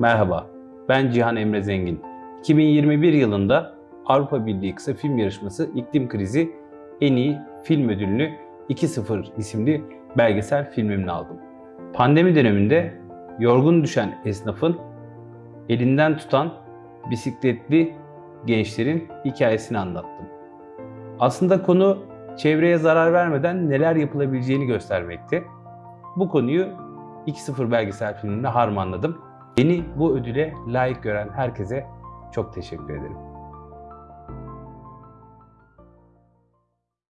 Merhaba, ben Cihan Emre Zengin. 2021 yılında Avrupa Birliği Kısa Film Yarışması İklim Krizi En İyi Film Ödülünü 2.0 isimli belgesel filmimle aldım. Pandemi döneminde yorgun düşen esnafın elinden tutan bisikletli gençlerin hikayesini anlattım. Aslında konu çevreye zarar vermeden neler yapılabileceğini göstermekte. Bu konuyu 2.0 belgesel filminde harmanladım. Beni bu ödüle layık gören herkese çok teşekkür ederim.